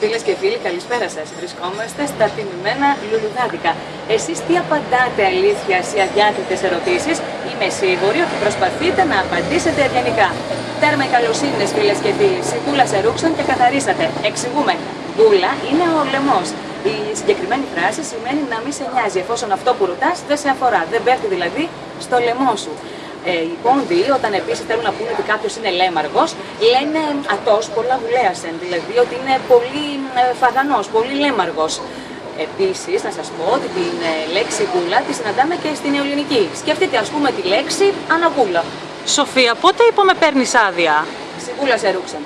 Φίλες και φίλοι, καλησπέρα σας. Βρισκόμαστε στα τιμημένα λουλουδάτικα. Εσείς τι απαντάτε αλήθεια σε αδιάκριτε ερωτήσεις, είμαι σίγουρη ότι προσπαθείτε να απαντήσετε ευγενικά. Τέρμα οι καλοσύνες, φίλες και φίλοι. Σικούλα σε ρούξαν και καθαρίσατε. Εξηγούμε. Γκούλα είναι ο λαιμός. Η συγκεκριμένη φράση σημαίνει να μην σε νοιάζει εφόσον αυτό που ρωτάς δεν σε αφορά. Δεν πέφτει δηλαδή στο λαιμό σου. Ε, οι πόντιοι, όταν επίσης θέλουν να πούνε ότι κάποιος είναι λέμαργος, λένε ατός πολλά βουλέασεν, δηλαδή ότι είναι πολύ ε, φαγανός, πολύ λέμαργος. Επίσης, να σας πω ότι την ε, λέξη γούλα τη συναντάμε και στην ελληνική. Σκεφτείτε, ας πούμε, τη λέξη αναγούλα. Σοφία, πότε είπαμε παίρνεις άδεια. Σιγούλα σε ρούξαν.